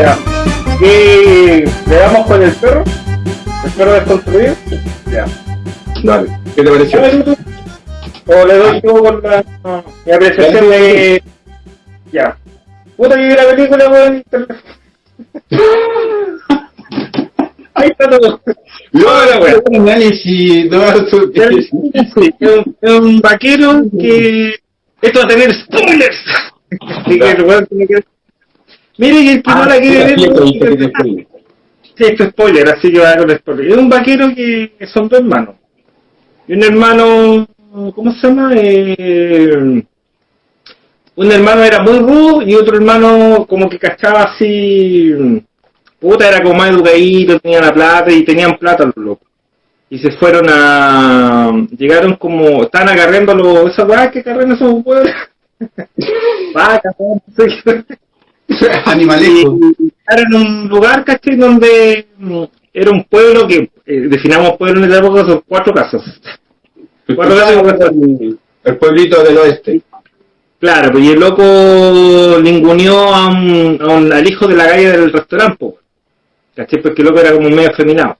Ya. ¿Y le damos con el perro? ¿El perro desconstruido? Ya. Dale, ¿qué te pareció? O le doy yo con la mi apreciación de. Ya. Puta que vi la película, weón. Ahí está todo. No, la wea. un análisis, no, es un vaquero que. Esto va a tener spoilers. Así que el weón tiene que. Mire que el que no la quiere ver. sí, es spoiler, así que va con spoiler. Es un vaquero que, son dos hermanos. Y un hermano, ¿cómo se llama? Eh, un hermano era muy rudo y otro hermano como que cachaba así, puta, era como más educadito, tenía la plata y tenían plata los locos. Y se fueron a, llegaron como, estaban agarrando los, esas que agarran esos. Vacas, Y era en un lugar, ¿cachai? Donde mm, era un pueblo que, eh, definamos pueblo en esa época, son cuatro casas. Cuatro casas. El pueblito del oeste. Claro, pues y el loco ninguneó a un, a un- al hijo de la calle del restaurante. ¿cachai? Porque el loco era como medio afeminado.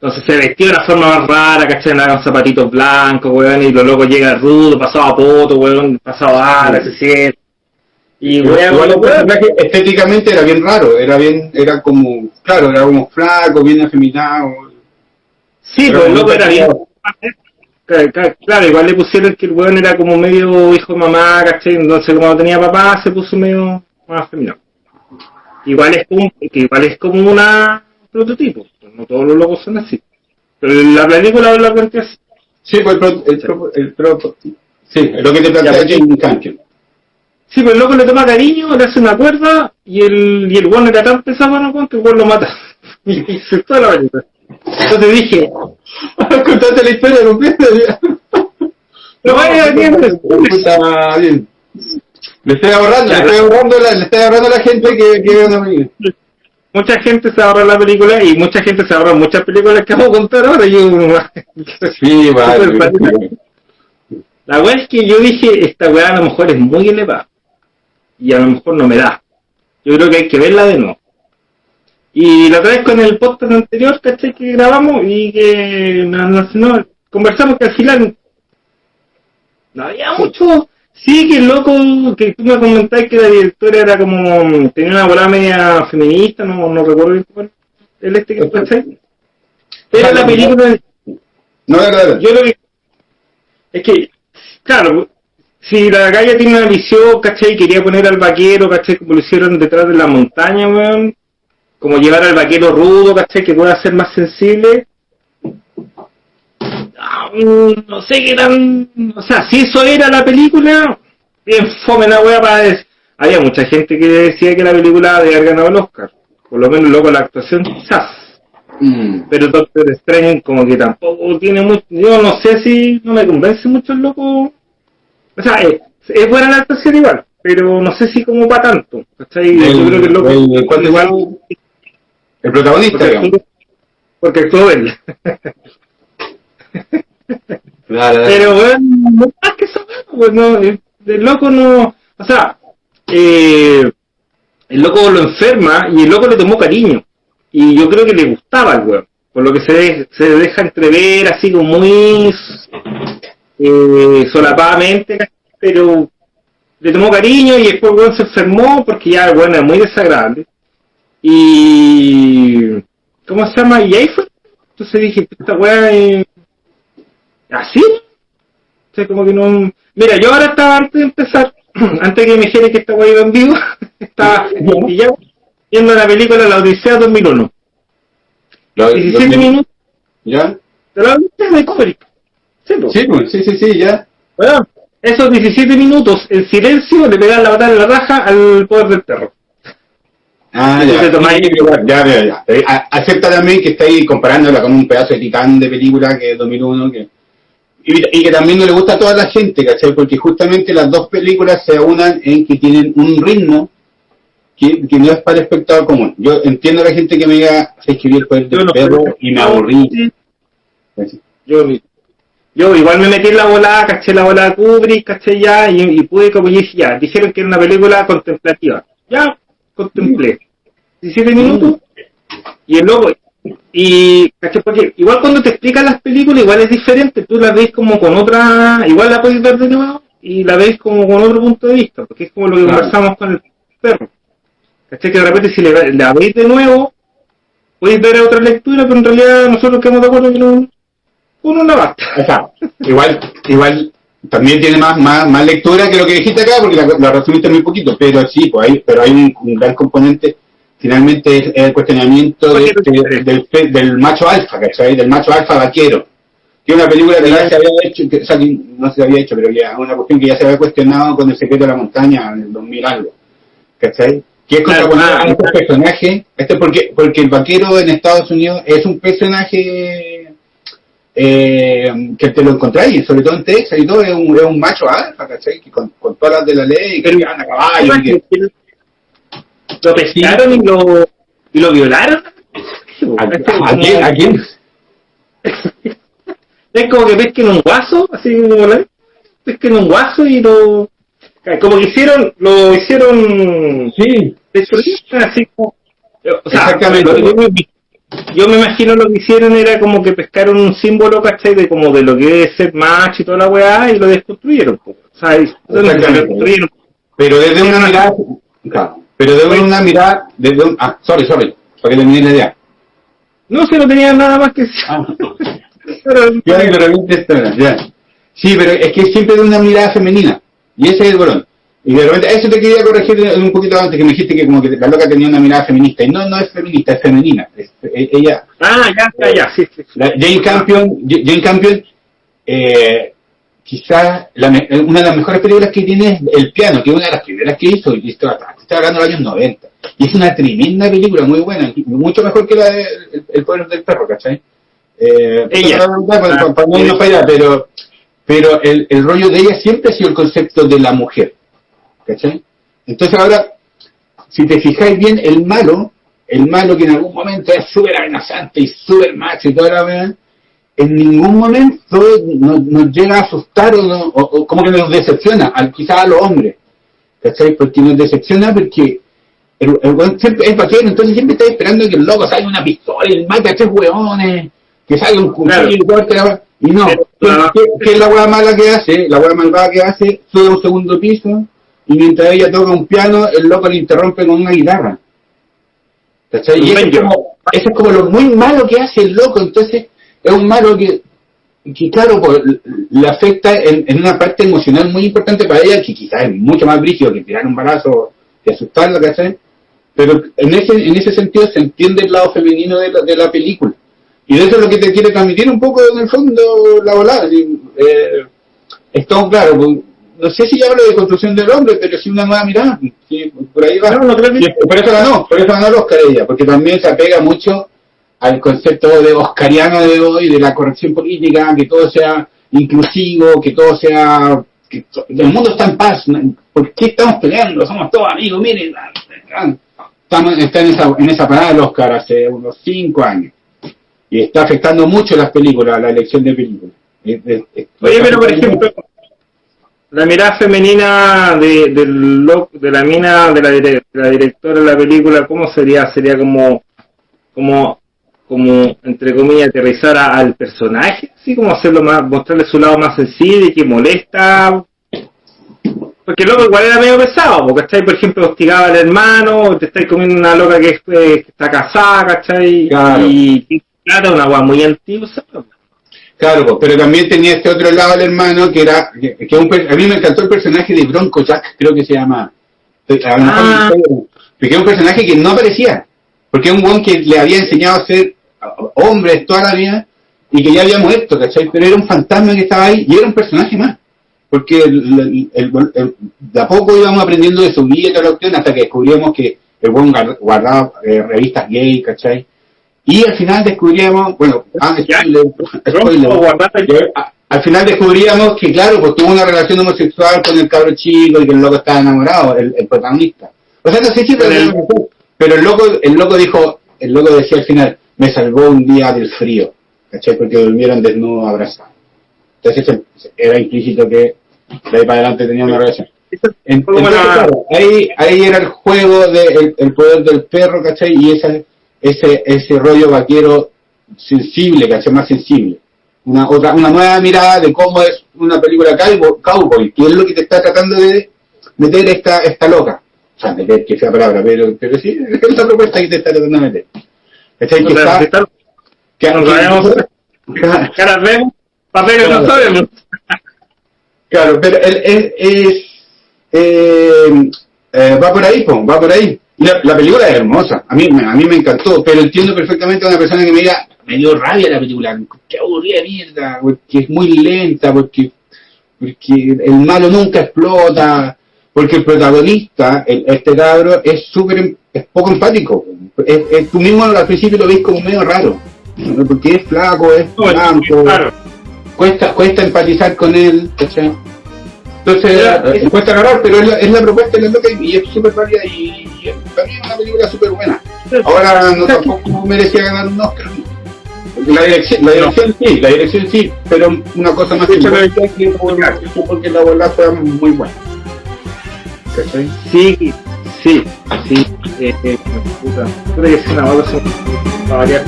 Entonces se vestió de una forma más rara, ¿cachai? Andaba con zapatitos blancos, weón, y los locos llega rudo, pasaba poto, weón, pasaba ala, se siente. Y Igual el weón, personaje estéticamente era bien raro, era bien, era como, claro, era como flaco, bien afeminado. Sí, Pero pues el loco era bien. Claro, igual le pusieron que el weón era como medio hijo de mamá, ¿cachai? Entonces como no tenía papá, se puso medio más femenino. Igual es como, que igual es como una prototipo, no todos los locos son así. Pero la película la plantea así. Sí, pues el, pro- el, pro- el pro- sí, es lo que te plantea pues. Sí, pero el loco le toma cariño, le hace una cuerda, y el, y el weón era tan pesado, no, que el weón lo mata. Y, y se toda la película. Entonces dije, Contaste la historia completa. No, vaya, bien, pues. Le estoy ahorrando, le estoy ahorrando, la, le estoy ahorrando a la gente que, que ve una película. mucha gente se ahorra la película y mucha gente se ahorra muchas películas que vamos a contar ahora. Yo, Sí, vale. La weá es que yo dije, esta weá a lo mejor es muy elevada. Y a lo mejor no me da. Yo creo que hay que verla de nuevo. Y la otra vez con el podcast anterior, ¿cachai? Que grabamos y que no, conversamos que al final no había mucho. Sí, que loco, que tú me comentaste que la directora era como, tenía una bola media feminista, no, no recuerdo bien cuál. El este que ¿cachai? Era la película, No, no, no, no. yo lo que es que, claro, si la galla tiene una visión, ¿cachai? Quería poner al vaquero, ¿cachai? Como lo hicieron detrás de la montaña, weón. Como llevar al vaquero rudo, ¿cachai? Que pueda ser más sensible. Ah, mm, No sé qué tan... O sea, si eso era la película, bien fome la wea para... des- Había mucha gente que decía que la película haber ganado el Oscar. Por lo menos luego la actuación quizás Mm. pero Doctor Strange como que tampoco tiene mucho, yo no sé si no me convence mucho el loco, o sea, es, es buena la actuación igual, pero no sé si como para tanto, ¿cachai? yo creo que el loco el- ¿cuál igual, El protagonista, porque digamos. actuó, porque actuó él, Claro, pero bueno, no más que eso, pues no, el, el loco no, o sea, eh, el loco lo enferma y el loco le tomó cariño. Y yo creo que le gustaba al weón. Por lo que se, de- se deja entrever así como muy eh, solapadamente, pero le tomó cariño y después weón se enfermó porque ya weón era muy desagradable. Y... ¿Cómo se llama? Y ahí fue. Entonces dije, esta weá es... ¿Así? O sea, como que no... Mira, yo ahora estaba antes de empezar, antes que me dijera que esta weá iba en vivo, estaba pillado viendo la película La Odisea 2001. Lo- lo- 17 minutos ¿Ya? de la Odisea de Kubrick. Sí. Sí, pues, sí, sí, sí, ya. Weón, esos 17 minutos en silencio le pegan la batalla en la raja al poder del perro. Ah, ya. ya, ya, ya. Eh, Acepta también que estáis comparándola con un pedazo de titán de película que es 2001, que... Y, y que también no le gusta a toda la gente, ¿cachai? Porque justamente las dos películas se unan en que tienen un ritmo que, que no es para el espectador común. Yo entiendo a la gente que me diga, se escribió el poder del no- perro y me aburrí. Yo, yo igual me metí en la bola, caché la bola de Kubrick, caché ya, y, y pude como y dije, ya, dijeron que era una película contemplativa. Ya, contemplé. 17 minutos, y el loco, y, ¿cachai? Porque igual cuando te explican las películas, igual es diferente, tú la ves como con otra, igual la puedes ver de nuevo, y la ves como con otro punto de vista, porque es como lo que Claro. conversamos con el perro. ¿Cachai? Que de repente si le- la veis de nuevo, podéis ver otra lectura, pero en realidad nosotros quedamos de acuerdo que no, uno no basta. O sea, igual, igual también tiene más, más, más lectura que lo que dijiste acá, porque la, la resumiste muy poquito, pero sí, pues hay, pero hay un, un gran componente, finalmente es, es el cuestionamiento de- de- del, del macho alfa, ¿cachai? Del macho alfa vaquero. Que es una película que ya se había hecho, que, o sea, que no se había hecho, pero ya una cuestión que ya se había cuestionado con el secreto de la montaña en el 2000 algo, ¿cachai? Que es Claro, contraponer a este personaje, este porque, porque el vaquero en Estados Unidos es un personaje eh, que te lo encontráis, sobre todo en Texas y todo, es un, es un macho alfa, ¿cachai? Que con, con todas las de la ley, que anda a caballo, y que- Lo pescaron y lo, y lo violaron. ¿A, a quién? ¿A quién? Es como que pesquen un guaso, así como la pesquen un guaso y lo como que hicieron, lo hicieron Sí, hecho así como o sea, Exactamente. lo- yo, me, imagino lo que hicieron era como que pescaron un símbolo, ¿cachai? De como de lo que es ser macho y toda la weá y lo desconstruyeron, po. o sea, lo desconstruyeron. pero desde una mirada, claro, pero desde una mirada, desde un, ah, sorry, sorry, para que termine la idea. No se no tenía nada más que. Ah. Pero- Ya. Sí, pero es que siempre de una mirada femenina. Y ese es el bolón. Y de repente, eso te quería corregir un poquito antes, que me dijiste que como que la loca tenía una mirada feminista. Y no, no es feminista, es femenina. Es- e- ella, Ah, ya, ya, ya, sí, sí. sí. la- Jane Campion, Jane Campion, eh, quizás la me- una de las mejores películas que tiene es El Piano, que es una de las primeras que hizo, y esto está hablando de los años 90. Y es una tremenda película, muy buena, mucho mejor que la de El, el poder del perro, ¿cachai? Eh, Ella. para, para- para- para no irnos para allá, pero, pero el, el rollo de ella siempre ha sido el concepto de la mujer, ¿cachai? Entonces ahora, si te fijáis bien, el malo, el malo que en algún momento es súper amenazante y súper macho y toda la verdad, en ningún momento nos, nos llega a asustar o, no- o- o como que nos decepciona, al, quizás a los hombres, ¿cachai? Porque nos decepciona porque el, el weón siempre es vaquero, entonces siempre está esperando que el loco salga una pistola y mate a tres hueones, que salga un cuchillo y corte la. Y no, Pero, ¿qué, ah. qué- qué es la hueá mala que hace? La hueá malvada que hace, sube a un segundo piso y mientras ella toca un piano, el loco le interrumpe con una guitarra. ¿Cachai? Y eso es, como, eso es como lo muy malo que hace el loco, entonces es un malo que, que claro, pues, le afecta en, en una parte emocional muy importante para ella, que quizás es mucho más brígido que tirar un balazo y asustarla, ¿cachai? Pero en ese, en ese sentido se entiende el lado femenino de la, de la película. Y de eso es lo que te quiere transmitir un poco en el fondo la volada. Eh, es todo claro, pues, no sé si hablo de construcción del hombre, pero sí una nueva mirada. sí, por ahí va. No, no creo que- por eso ganó, por eso ganó el Oscar ella, porque también se apega mucho al concepto de oscariano de hoy, de la corrección política, que todo sea inclusivo, que todo sea, que to- el mundo está en paz. ¿por qué estamos peleando? Somos todos amigos, miren, estamos, está en esa, en esa parada del Oscar hace unos cinco años, y está afectando mucho las películas, la elección de películas. Oye, pero por ejemplo, la mirada femenina de, del de la mina de la, de la directora de la película, ¿cómo sería? Sería como, como, como entre comillas, aterrizar a- al personaje, así como hacerlo más, mostrarle su lado más sensible y que molesta. Porque loco igual era medio pesado, porque estáis, por ejemplo, hostigaba al hermano, te estáis comiendo una loca que, es, eh, que está casada, ¿cachai? Claro. Y, y claro, una guay muy antigua, ¿sabes? Claro, pero también tenía este otro lado del hermano que era, que, que un a mí me encantó el personaje de Bronco Jack, creo que se llama. Lo mejor Ah. Porque es un personaje que no aparecía, porque es un buen que le había enseñado a ser hombre toda la vida y que ya había muerto, ¿cachai? Pero era un fantasma que estaba ahí y era un personaje más. Porque el- el- el- el- de a poco íbamos aprendiendo de su vida y toda la cuestión hasta que descubrimos que el buen guard- guardaba eh, revistas gay, ¿cachai? Y al final descubríamos, bueno, ah, Ya. spoiler, spoiler. Bronco guardaba- Y a- al final descubríamos que, claro, pues tuvo una relación homosexual con el cabro chico y que el loco estaba enamorado, el, el protagonista. O sea, no sé si Pero el- pero, el loco, el loco dijo, el loco decía al final, me salvó un día del frío, ¿cachai? Porque durmieron desnudos abrazados. Entonces era implícito que de ahí para adelante tenía una relación. Entonces, la- claro, ahí, ahí era el juego del el poder del perro, ¿cachai? Y esa, ese, ese rollo vaquero sensible, ¿cachai? Más sensible. Una, otra, una nueva mirada de cómo es una película cowboy, cowboy, que es lo que te está tratando de meter esta, esta loca. O sea, meter, que sea palabra, pero, pero sí, es la propuesta que te está tratando de meter. ¿Cachai? Que O sea, está, está- que, no sabemos. caras vemos, papeles no sabemos. Claro, pero él es, es- eh, eh, va por ahí, po, va por ahí. La, la película es hermosa, a mí, me- a mí me encantó, pero entiendo perfectamente a una persona que me diga, me dio rabia la película, qué aburrida mierda, porque es muy lenta, porque, porque el malo nunca explota, porque el protagonista, el- este cabro, es súper, es poco empático. Es, es- tú mismo al principio lo ves como medio raro, porque es flaco, es No, blanco, claro. cuesta cuesta empatizar con él, ¿cachai? Entonces, Ya, eh, es- cuesta agarrar, pero es la, es la propuesta de la loca y es súper válida y, y es- para mí es una película súper buena. Ahora no tampoco merecía ganar un Oscar. La dirección, la dirección sí, la dirección sí, pero una cosa más Escucha, simbólica que por- porque la bola fue muy buena. ¿Cachai? Sí, sí, sí. Eh, eh, puta, puta que es una bola, son- para variar.